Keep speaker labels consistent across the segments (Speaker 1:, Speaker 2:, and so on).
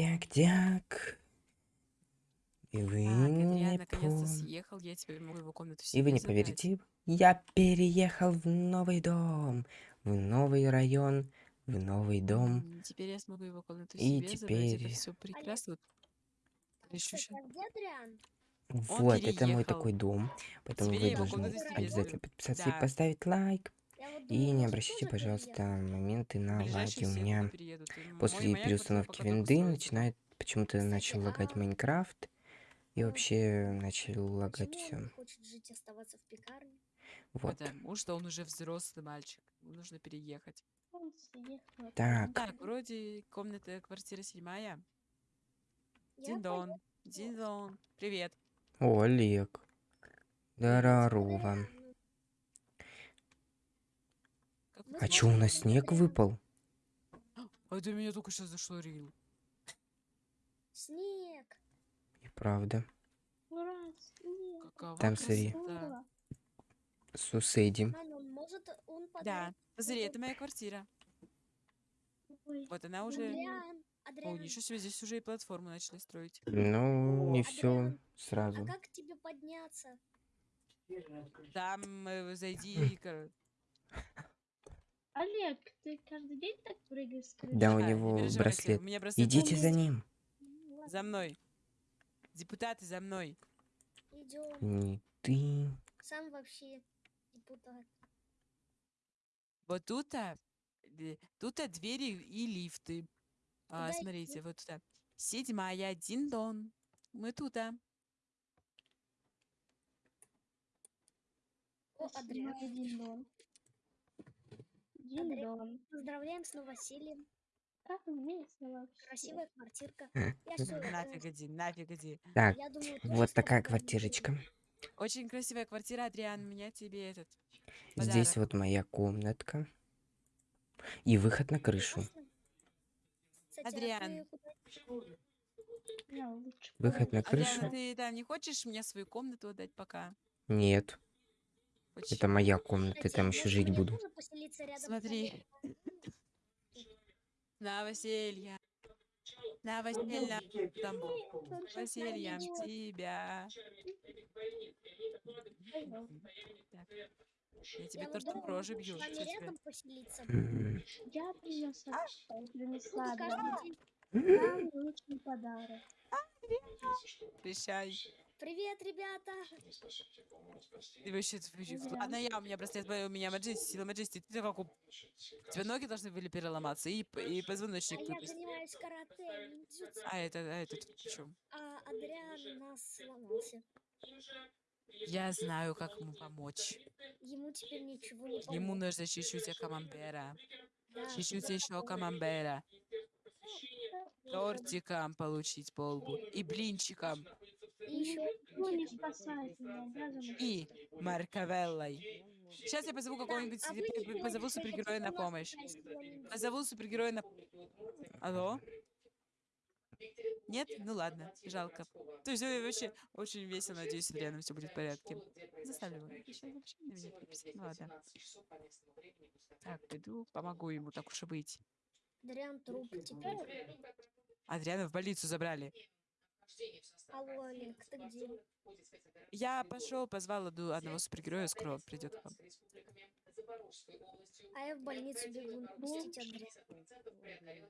Speaker 1: Дяк-дяк. И вы
Speaker 2: Так,
Speaker 1: не пом-
Speaker 2: съехал, я теперь могу его комнату
Speaker 1: И вы не
Speaker 2: забрать.
Speaker 1: поверите, я переехал в новый дом, в новый район, в новый дом.
Speaker 2: Теперь я смогу его комнату
Speaker 1: И
Speaker 2: себе забрать. Это
Speaker 1: теперь-
Speaker 2: все прекрасно. Вот
Speaker 3: а
Speaker 1: это мой такой дом. Поэтому
Speaker 2: Теперь
Speaker 1: вы должны обязательно подписаться
Speaker 2: Да.
Speaker 1: и поставить лайк. И не обращайте, пожалуйста, моменты на лаги. У меня после переустановки винды начинает почему-то начал лагать
Speaker 3: а-
Speaker 1: Майнкрафт. И
Speaker 3: а
Speaker 1: вообще начал лагать все. Вот.
Speaker 2: Потому что он уже взрослый мальчик. Ему нужно переехать.
Speaker 1: Так.
Speaker 2: Так, вроде комната, квартира седьмая. Дин-дон. Дин-дон. Привет.
Speaker 1: О, Олег. Здорово.
Speaker 3: Адриан,
Speaker 2: Как
Speaker 3: Вы
Speaker 1: А
Speaker 3: знаете,
Speaker 1: чё, у нас снег выпал?
Speaker 2: А это меня только что зашло, Рил.
Speaker 3: Снег.
Speaker 1: И правда.
Speaker 4: Ура, снег.
Speaker 2: Какова
Speaker 1: Там смотри.
Speaker 3: он может, он
Speaker 2: Да, посмотри, это моя квартира.
Speaker 4: Ой,
Speaker 2: Вот она уже...
Speaker 3: Адриан,
Speaker 2: О, ничего себе, здесь уже и платформу начали строить.
Speaker 1: Ну, не все сразу.
Speaker 3: а как тебе подняться?
Speaker 2: Там э, зайди, кор-
Speaker 4: Олег, ты каждый день так прыгаешь с крыши?
Speaker 1: Да, у
Speaker 2: А, не
Speaker 1: него
Speaker 2: переживайте,
Speaker 1: браслет.
Speaker 2: У меня браслет
Speaker 1: Идите за ним.
Speaker 3: Ну,
Speaker 2: За мной. Депутаты, за мной.
Speaker 3: идем.
Speaker 1: Не ты.
Speaker 3: Сам вообще депутат.
Speaker 2: Вот тут, а, э, тут а, двери и лифты. А,
Speaker 3: Куда
Speaker 2: смотрите,
Speaker 3: идти?
Speaker 2: вот тут. Седьмая, Дин-дон. Мы тут, а.
Speaker 3: О, Адриан,
Speaker 4: Дин-дон. Дин-дон.
Speaker 3: поздравляем с новосельем.
Speaker 4: Как весело вообще.
Speaker 3: Красивая квартирка.
Speaker 1: М,
Speaker 3: Я всё, э,
Speaker 2: Нафиг иди, нафиг иди.
Speaker 1: Так, вот такая квартирочка.
Speaker 2: Очень красивая квартира, Адриан. У меня тебе этот.
Speaker 1: Здесь
Speaker 2: подарок.
Speaker 1: вот моя комнатка. И выход на крышу.
Speaker 3: А
Speaker 2: Адриан.
Speaker 1: Выход на
Speaker 2: Адриан,
Speaker 1: крышу?
Speaker 2: а ты там не хочешь мне свою комнату отдать пока?
Speaker 1: Нет? Это моя комната,
Speaker 3: Кстати,
Speaker 1: там еще жить буду.
Speaker 3: тоже
Speaker 2: Смотри. Новоселье. Там Новосельем тебя. Так. Я тебе
Speaker 3: Я
Speaker 2: по роже
Speaker 3: с
Speaker 2: бью.
Speaker 3: рядом поселиться.
Speaker 4: Я принесла, принесла самый лучший подарок.
Speaker 2: Прощай.
Speaker 3: Привет, ребята!
Speaker 2: Вообще. Ладно, я, у меня браслет, у меня маджести, сила маджести. Ты как у... Тебя ноги должны были переломаться и, и
Speaker 3: А
Speaker 2: позвоночник
Speaker 3: я
Speaker 2: выпасть.
Speaker 3: занимаюсь карате, ниндзюцу,
Speaker 2: А это, а это тут чём?
Speaker 3: а Адриан у нас сломался.
Speaker 2: Я знаю, как ему помочь.
Speaker 3: Ему теперь ничего не
Speaker 2: Ему
Speaker 3: поможет.
Speaker 2: нужно чуть-чуть камамбера. Чуть-чуть
Speaker 3: да.
Speaker 2: еще камамбера. Тортиком получить по лбу. И блинчиком.
Speaker 3: И еще
Speaker 4: Никто не спасает меня, даже
Speaker 2: И маркавеллой. Сейчас я позову какого-нибудь,
Speaker 3: а
Speaker 2: позову супергероя на помощь. Позову супергероя на... Алло? Нет? Ну ладно, жалко. То есть вообще очень весело, надеюсь, Адрианом все будет в порядке. Заставлю его. Ну ладно. Так, пойду, помогу ему, так уж и быть.
Speaker 3: Адриан труп теперь.
Speaker 2: Адриана в больницу забрали.
Speaker 3: Алло, Олег, ты где?
Speaker 2: Я пошел, позвал одного супергероя, скоро придет к вам.
Speaker 3: А я в больницу бегу.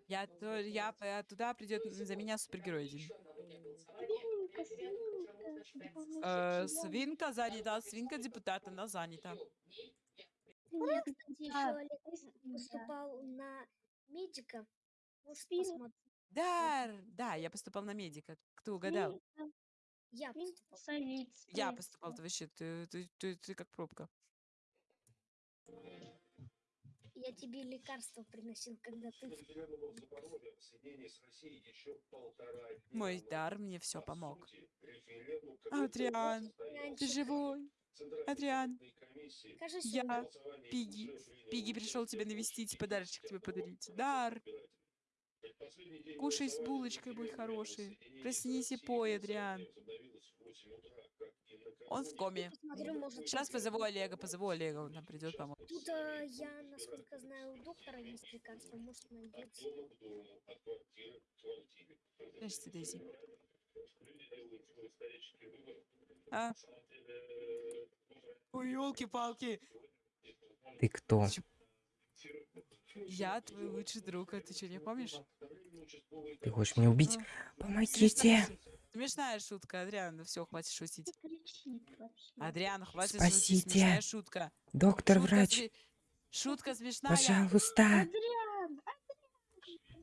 Speaker 2: Я, то, я, п- туда придет за меня супергерой один.
Speaker 4: Свинка, свинка.
Speaker 2: Э, свинка занята, свинка депутата, она занята.
Speaker 4: Свинка,
Speaker 3: Кстати, еще Олег поступал на медика. Может.
Speaker 2: Да, р- да, я поступал на медика. Кто угадал?
Speaker 4: Свинка,
Speaker 3: Я поступал.
Speaker 2: Я поступал, ты вообще, ты, ты, ты, ты как пробка.
Speaker 3: Я тебе лекарства приносил, когда ты...
Speaker 2: Мой дар мне все помог. Адриан, ты живой? Адриан, я Пиги. Пиги пришел тебя навестить, подарочек тебе подарить. Дар. Кушай с булочкой, будь хороший. Проснись и пой, Адриан. Он в коме.
Speaker 3: Посмотрю, может,
Speaker 2: Сейчас позову Олега, позову Олега, он нам придет помочь.
Speaker 3: Тут э, я, насколько знаю, у доктора есть лекарство, может найдется.
Speaker 2: Подожди, Дейзи. А? Ой, елки-палки.
Speaker 1: Ты кто?
Speaker 2: Я твой лучший друг, а ты что, не помнишь?
Speaker 1: Ты хочешь меня убить? Помогите!
Speaker 2: Смешная, шу- смешная шутка, Адриан, ну все, хватит шутить. Адриан, хватит шутить,
Speaker 1: Спасите.
Speaker 2: смешная шутка.
Speaker 1: Доктор,
Speaker 2: Шутка
Speaker 1: врач,
Speaker 2: сме- Шутка смешная.
Speaker 1: пожалуйста!
Speaker 4: Адриан!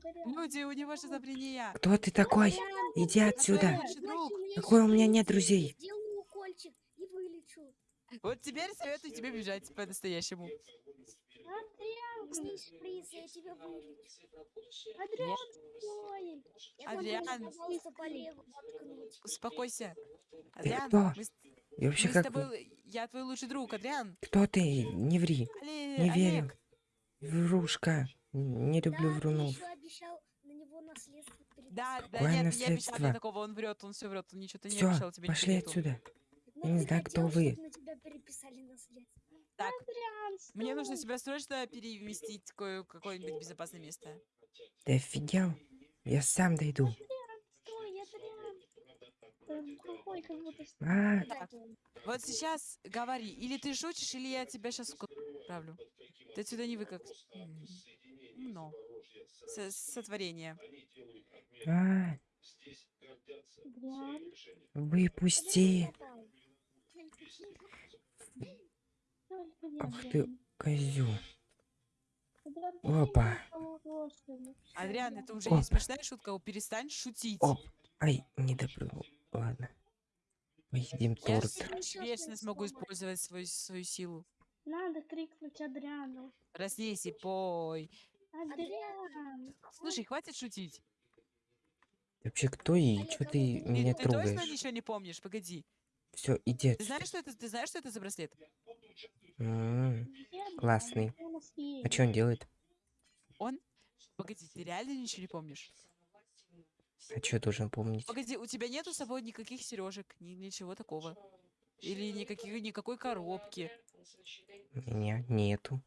Speaker 4: Адриан!
Speaker 2: Люди, у него шизофрения.
Speaker 1: Кто ты такой?
Speaker 3: Адриан,
Speaker 1: Иди отсюда! Какой у меня нет друзей?
Speaker 2: Вот теперь советую тебе бежать по-настоящему.
Speaker 4: Адриан!
Speaker 3: Снизь шприц, я тебя вылечу.
Speaker 4: Адриан, стой!
Speaker 3: Я
Speaker 2: Адриан. Успокойся. Адриан,
Speaker 1: кто?
Speaker 2: мы,
Speaker 1: Я вообще
Speaker 2: мы
Speaker 1: как...
Speaker 2: тобой... Я твой лучший друг, Адриан.
Speaker 1: Кто ты? Не ври.
Speaker 2: Оле-
Speaker 1: Не верю. Врушка. Не люблю
Speaker 3: да,
Speaker 1: врунов.
Speaker 3: еще обещал на него наследство переписать.
Speaker 2: Да, да
Speaker 1: Какое
Speaker 2: нет, не обещал
Speaker 1: наследство?
Speaker 2: мне такого, он врет, он все врет, он ничего-то не обещал тебе
Speaker 1: пошли
Speaker 2: ничего
Speaker 1: отсюда. Я не
Speaker 3: ты
Speaker 1: знаю, кто вы.
Speaker 2: Так, мне нужно тебя срочно переместить в кое- какое-нибудь безопасное место.
Speaker 1: Ты офигел? Я сам дойду. А,
Speaker 2: Так, вот сейчас говори, или ты шутишь, или я тебя сейчас отправлю. Ты отсюда не вы как... м, Ну, со- сотворение.
Speaker 1: а, выпусти. Ах ты,
Speaker 4: ты
Speaker 1: Опа.
Speaker 2: Адриан, это уже
Speaker 1: Оп.
Speaker 2: не смешная шутка, перестань шутить.
Speaker 1: Оп. Ай, не допрыгнул. Ладно. Поедим
Speaker 2: Я
Speaker 1: торт.
Speaker 2: ж вечно смогу использовать свою, свою силу.
Speaker 4: Надо крикнуть Адриану.
Speaker 2: Проснись и пой.
Speaker 4: Адриан!
Speaker 2: Слушай, хватит шутить.
Speaker 1: Ты вообще кто и
Speaker 3: Олег,
Speaker 1: что
Speaker 3: а
Speaker 1: ты
Speaker 3: вот ты-
Speaker 1: меня
Speaker 2: ты точно
Speaker 1: трогаешь?
Speaker 2: ничего не помнишь? Погоди.
Speaker 1: Все, иди
Speaker 2: Ты знаешь, что это? Ты знаешь, что это за браслет?
Speaker 1: М,
Speaker 4: Адриан?
Speaker 1: Классный. А что он делает?
Speaker 2: Погоди, ты реально ничего не помнишь?
Speaker 1: А что должен помнить?
Speaker 2: Погоди, у тебя нету с собой никаких сережек, ни ничего такого. Или никаких, никакой коробки.
Speaker 1: У меня нету.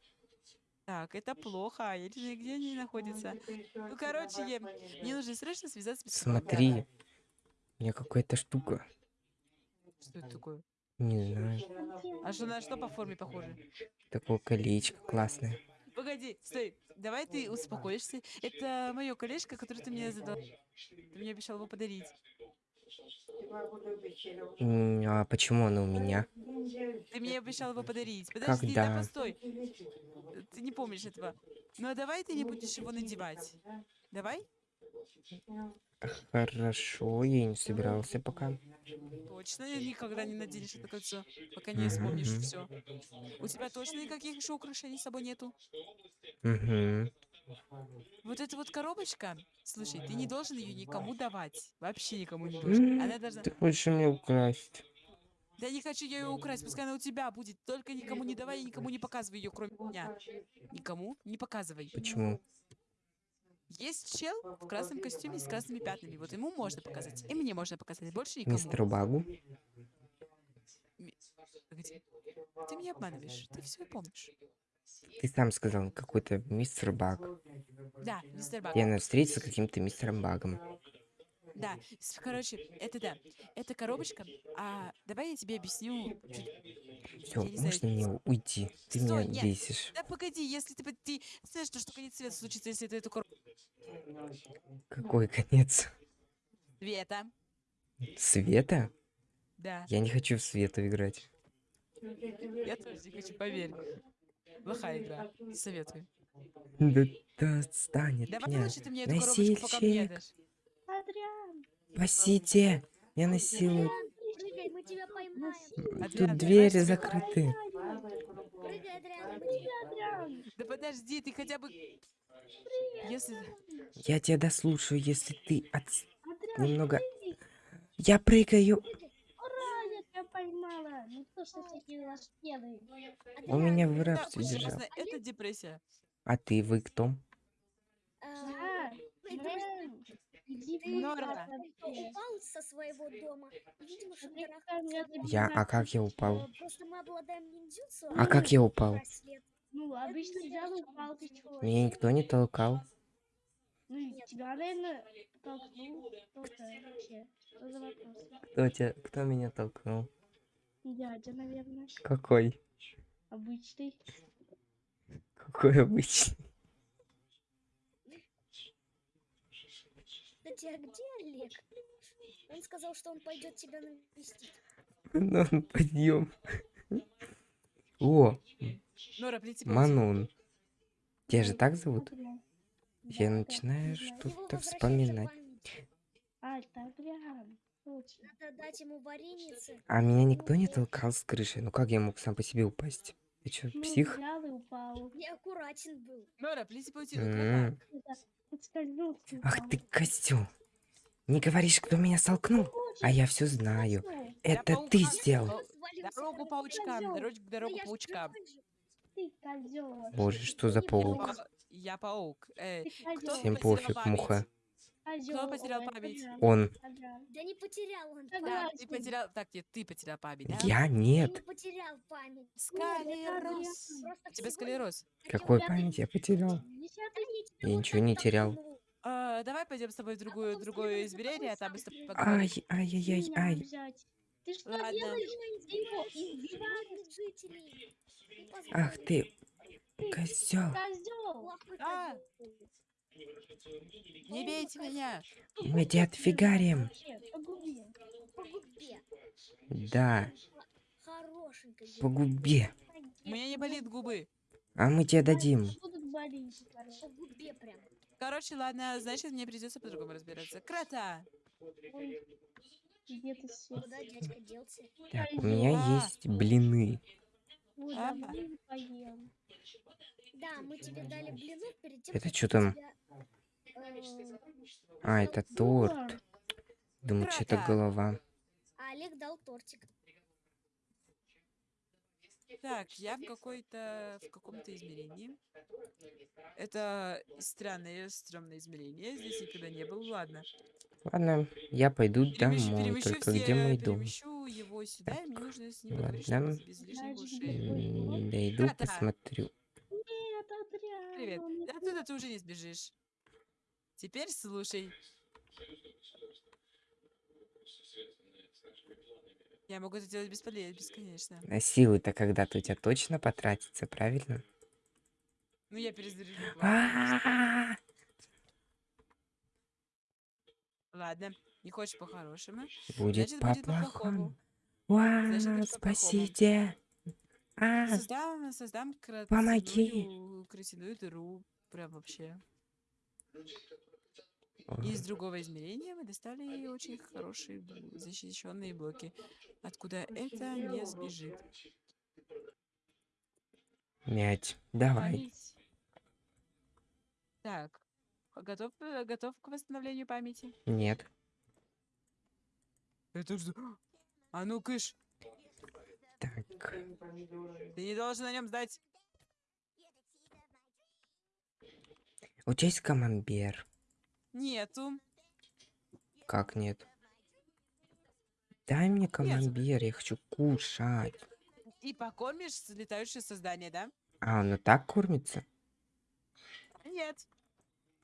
Speaker 2: Так, это плохо. Я не знаю, где они находятся. Ну, короче, я- мне нужно срочно связаться с.
Speaker 1: Смотри. У меня какая-то штука.
Speaker 2: Что это такое?
Speaker 1: Не знаю.
Speaker 2: А что на что по форме похоже?
Speaker 1: Такое колечко классное.
Speaker 2: Погоди, стой. Давай ты успокоишься. Это мое колечко, которое ты мне задал. Ты мне обещал его подарить.
Speaker 1: А почему оно у меня?
Speaker 2: Ты мне обещал его подарить. Подожди, да
Speaker 1: Когда?
Speaker 2: постой. Ты не помнишь этого. Ну а давай ты не будешь его надевать. Давай?
Speaker 1: Хорошо, я не собирался пока.
Speaker 2: Точно никогда не наденешь это кольцо, пока не вспомнишь
Speaker 1: Мгм.
Speaker 2: все. У тебя точно никаких еще украшений с собой нету?
Speaker 1: Угу.
Speaker 2: Вот эта вот коробочка, слушай, ты не должен ее никому давать. Вообще никому не должен. Она должна...
Speaker 1: Ты хочешь мне украсть?
Speaker 2: Да не хочу я ее украсть, пускай она у тебя будет. Только никому не давай и никому не показывай ее, кроме меня. Никому не показывай.
Speaker 1: Почему?
Speaker 2: Есть чел в красном костюме с красными пятнами. Вот ему можно показать. И мне можно показать. Больше никому.
Speaker 1: Мистеру Багу?
Speaker 2: Погоди. Ты меня обманываешь. Ты все помнишь.
Speaker 1: Ты сам сказал, какой-то мистер Баг.
Speaker 2: Да, мистер Баг.
Speaker 1: Я надо встретиться с каким-то мистером Багом.
Speaker 2: Да, короче, это да. Это коробочка. А давай я тебе объясню.
Speaker 1: Все,
Speaker 2: знаю,
Speaker 1: можно мне уйти? Ты
Speaker 2: Стой,
Speaker 1: меня
Speaker 2: нет.
Speaker 1: бесишь.
Speaker 2: Да погоди, если ты, ты знаешь, что, что конец света случится, если ты эту коробку...
Speaker 1: Какой конец?
Speaker 2: Света.
Speaker 1: Света?
Speaker 2: Да.
Speaker 1: Я не хочу в Свету играть.
Speaker 2: Я тоже не хочу, поверь. Плохая игра. Советую.
Speaker 1: Да, да отстань от
Speaker 2: Давай
Speaker 1: меня.
Speaker 2: лучше ты мне эту коробочку пока дашь.
Speaker 4: Адриан!
Speaker 1: Спасите! Я насилую.
Speaker 3: Прыгай, мы тебя поймаем.
Speaker 2: Адриан,
Speaker 1: Тут двери закрыты.
Speaker 3: Прыгай, Адриан!
Speaker 2: Да подожди, ты хотя бы... Если...
Speaker 1: Я тебя дослушаю, если ты от... Немного... Я прыгаю.
Speaker 4: Ура, я тебя поймала! Ну делает?
Speaker 1: Он меня в рабстве держал.
Speaker 2: Это депрессия.
Speaker 1: А ты, вы кто?
Speaker 3: А,
Speaker 4: А, А
Speaker 1: Я, а как я упал? А как я упал?
Speaker 3: Браслет.
Speaker 4: Ну, обычно упал, ты чего?
Speaker 1: Меня никто не толкал.
Speaker 4: Ну, тебя, наверное, толкнул кто-то вообще. Что за вопрос?
Speaker 1: Кто, тебя, кто меня толкнул?
Speaker 4: Дядя, наверное,
Speaker 1: Какой?
Speaker 4: обычный.
Speaker 1: Какой обычный?
Speaker 3: Кстати, а где Олег? Он сказал, что он пойдет тебя навестить.
Speaker 1: Ну, подъем. О, Манун. Тебя же так зовут? Я начинаю
Speaker 4: знаю.
Speaker 1: что-
Speaker 3: Его
Speaker 1: Тут-то
Speaker 3: возвращается
Speaker 1: вспоминать.
Speaker 4: А,
Speaker 1: меня никто не толкал с крыши. Ну как я мог сам по себе упасть? Ты чё,
Speaker 4: Ну,
Speaker 1: псих?
Speaker 3: был.
Speaker 1: М. Ах ты козел. Не говоришь, кто меня столкнул? А я все знаю. Это ты сделал.
Speaker 2: Дорогу паучкам,
Speaker 3: Да
Speaker 2: дорогу
Speaker 3: я ж
Speaker 2: паучкам.
Speaker 4: Ты козел.
Speaker 1: Боже, что за паук?
Speaker 2: па- я паук. Э,
Speaker 4: Ты
Speaker 2: кто.
Speaker 1: Всем пофиг,
Speaker 2: память?
Speaker 1: муха.
Speaker 4: Козёл.
Speaker 2: потерял память?
Speaker 1: Он.
Speaker 3: Да не потерял он
Speaker 4: Да,
Speaker 2: ты потерял... Так, нет, ты потерял память, да?
Speaker 1: Я
Speaker 3: Я
Speaker 1: нет.
Speaker 3: не потерял память.
Speaker 2: Скалерос.
Speaker 3: Просто
Speaker 2: У тебя склероз.
Speaker 1: Какой память я потерял?
Speaker 3: Да
Speaker 1: Я ничего не терял.
Speaker 2: А, давай пойдем с тобой в другую,
Speaker 3: потом
Speaker 2: другое
Speaker 3: за
Speaker 2: измерение, а там мы с
Speaker 3: сам
Speaker 2: тобой
Speaker 3: придёт.
Speaker 2: поговорим.
Speaker 1: Ай, ай-яй-яй,
Speaker 4: меня
Speaker 1: ай.
Speaker 4: Ты что
Speaker 2: Ладно.
Speaker 4: делаешь?
Speaker 3: Ты
Speaker 4: Ты его
Speaker 3: избиваешь жителей. Не
Speaker 1: Ах ты, козел.
Speaker 4: козел.
Speaker 2: А! Не бейте меня!
Speaker 1: Мы тебя отфигарим.
Speaker 4: Погуби.
Speaker 1: Да,
Speaker 3: Хорошенько.
Speaker 1: по губе.
Speaker 2: У меня не болит губы.
Speaker 1: А мы тебе дадим.
Speaker 4: Короче,
Speaker 2: ладно, значит, мне придется по-другому разбираться. Крота!
Speaker 4: Ой, где ты все?
Speaker 3: Куда дядька делся?
Speaker 1: Так, у меня
Speaker 2: А.
Speaker 1: есть блины.
Speaker 4: Ой,
Speaker 2: А.
Speaker 4: давай поем.
Speaker 3: Да, мы тебе дали блинов перед тем,
Speaker 1: Это
Speaker 3: мы
Speaker 1: там?
Speaker 3: тебя, э,
Speaker 1: А, это торт. Думаю, что это голова.
Speaker 3: А Олег дал тортик.
Speaker 2: Так, я в какой-то... в каком-то измерении. Это странное, стрёмное измерение. Здесь никогда не был. Ладно.
Speaker 1: Ладно, я пойду
Speaker 2: Перемещу,
Speaker 1: домой.
Speaker 2: перемещу
Speaker 1: Только
Speaker 2: все,
Speaker 1: где мой дом?
Speaker 2: его сюда, и мне
Speaker 1: Так,
Speaker 2: нужно с ним
Speaker 1: ладно. Дойду,
Speaker 2: Крота.
Speaker 1: посмотрю.
Speaker 4: Нет, Адриан.
Speaker 2: Привет. Оттуда ты уже не сбежишь. Теперь слушай. Я могу это делать бесполезно, бесконечно.
Speaker 1: А силы-то когда-то у тебя точно потратятся, правильно?
Speaker 2: Ну, я перезаряжу. Ладно, не хочешь по-хорошему?
Speaker 1: Будет по-плохому. Уа, спасите. А,
Speaker 2: Создам, создам
Speaker 1: Помоги.
Speaker 2: красивую дыру. Прям вообще. Из другого измерения мы достали очень хорошие защищенные блоки, откуда это не сбежит.
Speaker 1: Мять, давай.
Speaker 2: Память. Так, готов, э, готов к восстановлению памяти?
Speaker 1: Нет.
Speaker 2: Это же... А ну, кыш,
Speaker 1: Так,
Speaker 2: ты не должен на нем сдать.
Speaker 1: у тебя есть камамбер?
Speaker 2: Нету.
Speaker 1: Как нет? Дай мне камамбер, я хочу кушать.
Speaker 2: И покормишь летающее создание, да?
Speaker 1: А, оно так кормится?
Speaker 2: Нет.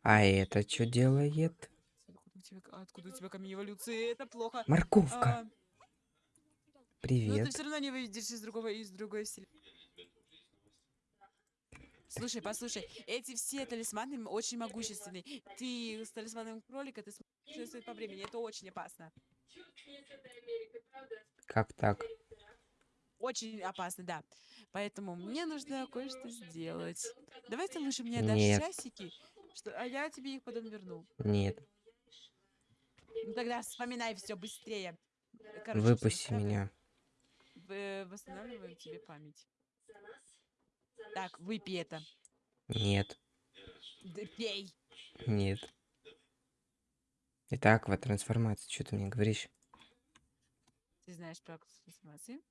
Speaker 1: А это что делает?
Speaker 2: Откуда у тебя, откуда у тебя камень эволюции? Это плохо.
Speaker 1: Морковка,
Speaker 2: А, ну, ты
Speaker 1: привет.
Speaker 2: все равно не выйдешь из другого, из другой вселенной. Слушай, послушай, эти все талисманы очень могущественные. Ты с талисманом кролика, ты путешествовать по времени. Это очень опасно.
Speaker 1: Как так?
Speaker 2: Очень опасно, да. Поэтому мне нужно кое-что сделать. Давай ты лучше мне дашь
Speaker 1: Нет.
Speaker 2: часики, что, а я тебе их потом верну.
Speaker 1: Нет,
Speaker 2: Ну тогда вспоминай все быстрее. Короче,
Speaker 1: выпусти меня.
Speaker 2: Восстанавливаем тебе память. Так, выпей это.
Speaker 1: Нет,
Speaker 2: Да пей.
Speaker 1: нет. Это акватрансформация, что ты мне говоришь?
Speaker 2: Ты знаешь про трансформации?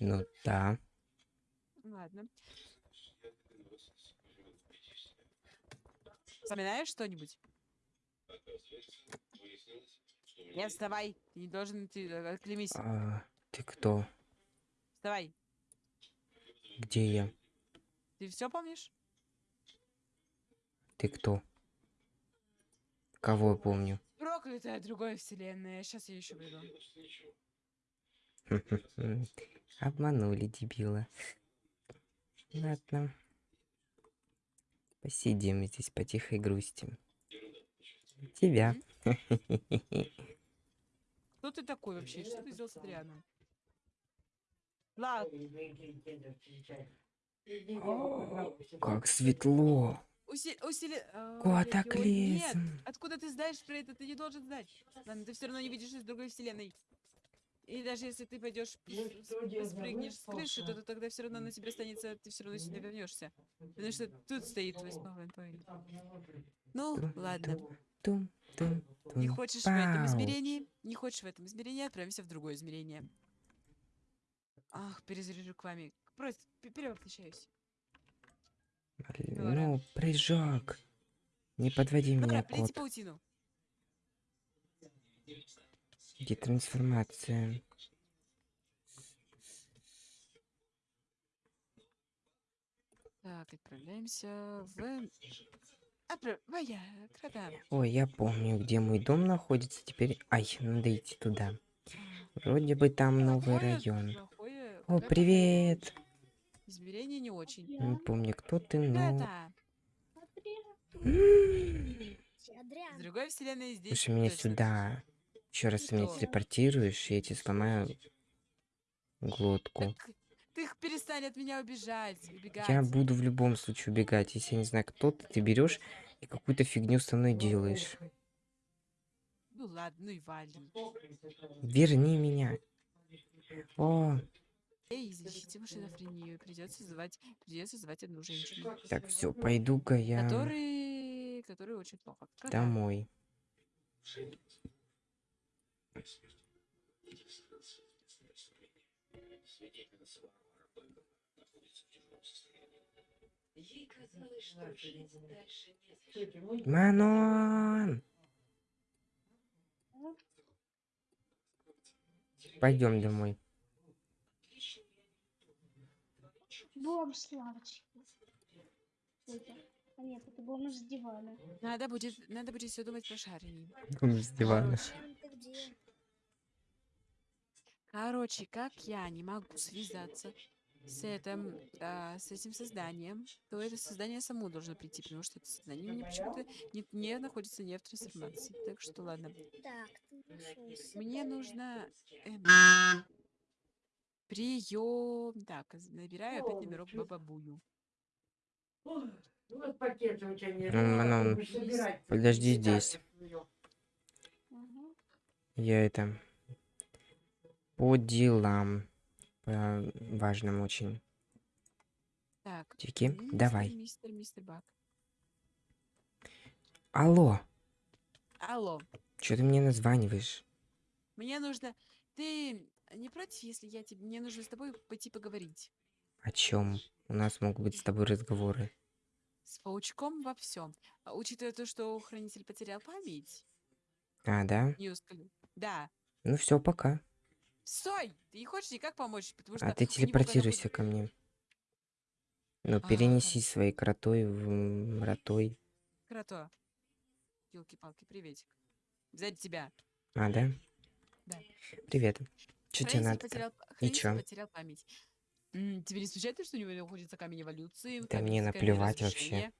Speaker 1: Ну да.
Speaker 2: Ладно. Вспоминаешь что-нибудь? Нет, вставай. Ты не должен, ты э, отклемись.
Speaker 1: А, ты кто?
Speaker 2: Вставай.
Speaker 1: Где я?
Speaker 2: Ты все помнишь?
Speaker 1: Ты кто? Кого я помню?
Speaker 2: Проклятая другая вселенная. Сейчас я еще приду.
Speaker 1: Обманули дебила. Ладно. Посидим здесь по тихой грусти. Тебя.
Speaker 2: Кто ты такой вообще? Что ты сделал с Адрианом? Ладно,
Speaker 1: Как светло.
Speaker 2: усили... усили...
Speaker 1: Куда
Speaker 2: ой-ой-ой,
Speaker 1: так
Speaker 2: Нет, откуда ты знаешь про это? Ты не должен знать. Ладно, ты все равно не видишь из другой вселенной. И даже если ты пойдешь спрыгнешь с крыши, то, то тогда все равно на тебе останется, ты все равно сюда вернешься. Потому что тут стоит твой спокойный повелитель. Ну, ладно.
Speaker 1: Тум, тум,
Speaker 2: Не
Speaker 1: тум,
Speaker 2: хочешь в этом измерении? Не хочешь в этом измерении? Отправимся в другое измерение. Ах, перезаряжу к вами. Просто пе- перевоплощаюсь.
Speaker 1: Ну, прыжок. Не подводи меня,
Speaker 2: Добро, плети
Speaker 1: кот.
Speaker 2: паутину.
Speaker 1: Где трансформация?
Speaker 2: Так, отправляемся в... Отправляя.
Speaker 1: Ой, я помню, где мой дом находится. Теперь... Ай, надо идти туда. Вроде бы там новый район. О, привет!
Speaker 2: Измерение не очень.
Speaker 1: Не помню, кто ты, но...
Speaker 2: С другой вселенной здесь
Speaker 1: Слушай меня сюда. Еще раз ты меня телепортируешь, и я тебе сломаю глотку.
Speaker 2: Ты их перестань от меня убежать, убегать.
Speaker 1: Я буду в любом случае убегать. Если я не знаю, кто ты, ты берешь и какую-то фигню со мной делаешь.
Speaker 2: Ну ладно, ну и вали.
Speaker 1: Верни меня. О,
Speaker 2: Эй, защити шизофрению. Придется звать, придется звать одну женщину.
Speaker 1: так, все, пойду-ка я
Speaker 2: Который, который очень плохо.
Speaker 1: Домой. Манон! Пойдем домой.
Speaker 4: Бомж, Славочка. Это. А нет, это бомж с дивана.
Speaker 2: Надо будет, надо будет все думать про Шарни.
Speaker 1: С дивана.
Speaker 2: Короче, как я не могу связаться с этим, а, с этим созданием, то это создание само должно прийти, потому что это создание мне почему-то не, не находится не в трансформации. Так что ладно.
Speaker 3: Так.
Speaker 2: Мне нужно... Прием. Так, набираю опять номерок Бабабую.
Speaker 5: Вот пакеты у тебя нет.
Speaker 1: Ну, Манон, подожди здесь.
Speaker 4: Ага.
Speaker 1: Я это... По делам. По важным очень.
Speaker 2: Так.
Speaker 1: Тики,
Speaker 2: мистер,
Speaker 1: давай.
Speaker 2: Мистер, мистер Бак.
Speaker 1: Алло,
Speaker 2: Алло.
Speaker 1: что ты мне названиваешь?
Speaker 2: Мне нужно... Ты не против, если я тебе... Мне нужно с тобой пойти поговорить?
Speaker 1: О чем? У нас могут быть с тобой разговоры.
Speaker 2: С паучком во всем. Учитывая то, что хранитель потерял память.
Speaker 1: А, да?
Speaker 2: Не ускользил. Да.
Speaker 1: Ну все, пока.
Speaker 2: Стой! Ты не хочешь никак помочь, потому что...
Speaker 1: А ты телепортируйся
Speaker 2: будет-
Speaker 1: ко мне. Ну,
Speaker 2: А,
Speaker 1: перенеси
Speaker 2: хорошо.
Speaker 1: своей кротой в ротой.
Speaker 2: Крото. Елки-палки, приветик. Сзади тебя.
Speaker 1: А, да?
Speaker 2: Да.
Speaker 1: Привет. Что тебе надо?
Speaker 2: потерял, хранитель
Speaker 1: чё?
Speaker 2: потерял память. М, тебе не случается, что у него находится камень эволюции?
Speaker 1: Да
Speaker 2: камень
Speaker 1: мне наплевать вообще.
Speaker 2: разрушения?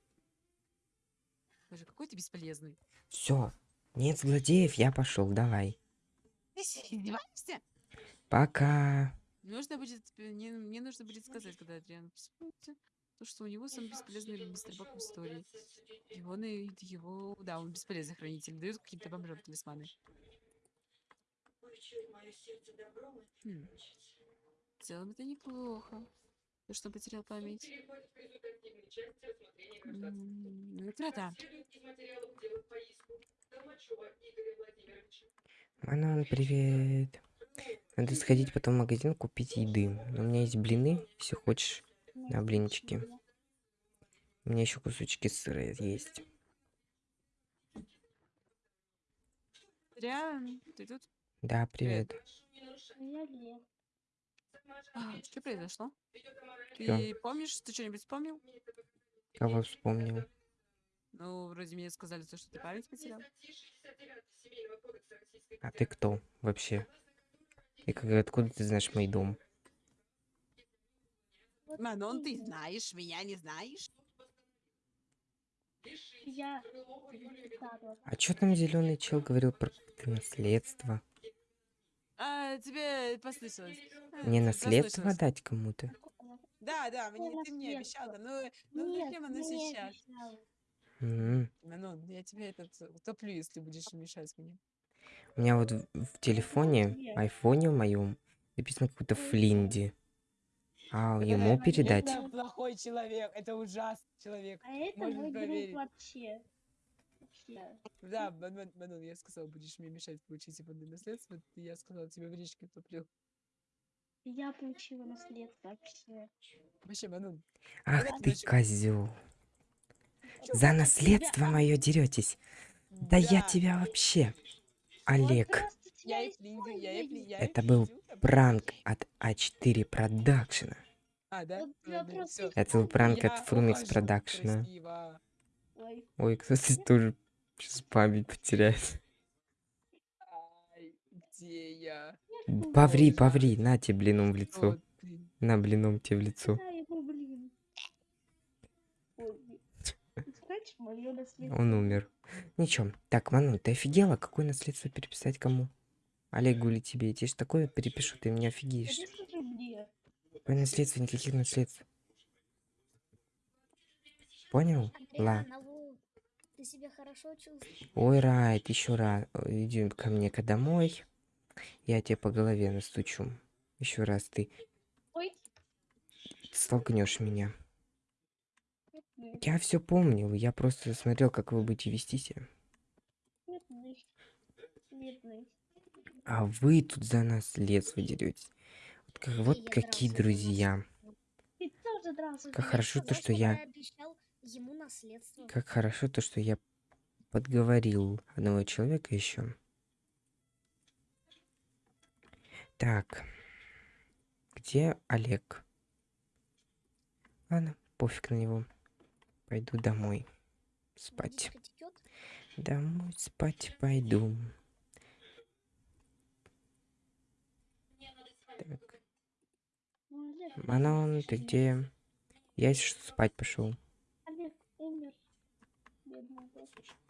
Speaker 2: Боже, какой ты бесполезный.
Speaker 1: Все. Нет злодеев, я пошел, давай.
Speaker 2: Ты издеваешься?
Speaker 1: Пока.
Speaker 2: Нужно будет, мне, мне нужно будет сказать, когда Адриан вспомнится, то, что у него самый бесполезный мистер Бак в истории. Его, на, его, да, он бесполезный хранитель, дает каким-то бомжам талисманы чует мое сердце добром и. Хм. В целом это неплохо. Ты что, потерял память? Утрата. Ну,
Speaker 1: Манан, привет. Надо сходить потом в магазин купить еды. У меня есть блины, если хочешь, на блинчики. У меня еще кусочки сыра есть.
Speaker 2: Реально? Ты тут?
Speaker 1: Да, привет.
Speaker 4: А я Лев.
Speaker 2: Что произошло? Ты помнишь, ты что-нибудь вспомнил?
Speaker 1: Кого вспомнил?
Speaker 2: Ну, вроде мне сказали, то, что ты память потерял.
Speaker 1: А ты кто вообще? И как, откуда ты знаешь мой дом?
Speaker 2: Манон, ты
Speaker 4: именно.
Speaker 2: знаешь, меня не знаешь?
Speaker 4: Я.
Speaker 1: А чё там зеленый чел говорил про какое-то наследство?
Speaker 2: А, тебе послышалось.
Speaker 1: Мне наследство дать кому-то?
Speaker 2: Да, да, мне, ты мне
Speaker 4: наследство?
Speaker 2: обещал, да, ну, ну
Speaker 4: Нет,
Speaker 2: зачем оно
Speaker 4: мне
Speaker 2: сейчас?
Speaker 4: обещала.
Speaker 1: М,
Speaker 2: Манон, я тебе этот утоплю, если будешь мешать мне.
Speaker 1: У меня вот в, в телефоне, айфоне моем, написано какой-то
Speaker 4: Ой.
Speaker 1: Флинди. А
Speaker 2: Это-
Speaker 1: ему
Speaker 4: это
Speaker 1: передать?
Speaker 2: Это плохой человек, это ужасный человек.
Speaker 4: А это
Speaker 2: Можно
Speaker 4: мой друг вообще. Вообще.
Speaker 2: Да, Манон, Манон, я сказал, будешь мне мешать получить его наследство, я сказал тебе в речке топлю.
Speaker 4: Я получила наследство вообще.
Speaker 2: Вообще, Манон,
Speaker 1: Ах ты
Speaker 2: значит,
Speaker 1: козел. За наследство мое деретесь. Да я тебя вообще. Олег,
Speaker 2: Я и Флинди, я и Фли- я и
Speaker 1: Это был пранк от А4 Продакшена.
Speaker 2: А, да?
Speaker 1: Это был пранк
Speaker 2: Я
Speaker 1: от Фрумикс. Продакшена.
Speaker 4: Ой,
Speaker 1: Ой, кстати, тоже сейчас память потеряет.
Speaker 2: Ай, где я?
Speaker 1: Поври, поври, на тебе блином в лицо. На блином тебе в лицо. Он умер. Ничего. Так, Ману, ты офигела? Какое наследство переписать кому? Олегу или тебе? Я тебе ж такое перепишу, ты меня офигеешь.
Speaker 4: Же.
Speaker 1: Какое наследство? Никаких наследств. Понял? Ла.
Speaker 3: Ты себя хорошо чувствуешь?
Speaker 1: Ой, Райт, еще раз. Иди ко мне-ка домой. Я тебе по голове настучу. Еще раз ты
Speaker 4: Ой,
Speaker 1: столкнешь меня.
Speaker 4: нет,
Speaker 1: Я все помнил, я просто смотрел, как вы будете вести себя. А вы тут за наследство деретесь. Вот, как- вот какие друзья. Как хорошо то, что я...
Speaker 3: обещал ему наследство.
Speaker 1: Как хорошо то, что я подговорил одного человека еще. Так. Где Олег? Ладно, пофиг на него. Пойду домой. Спать. Домой спать пойду. Так.
Speaker 4: Ну,
Speaker 1: Манон, ты
Speaker 4: ты
Speaker 1: где? Я что спать пошел одной косточки.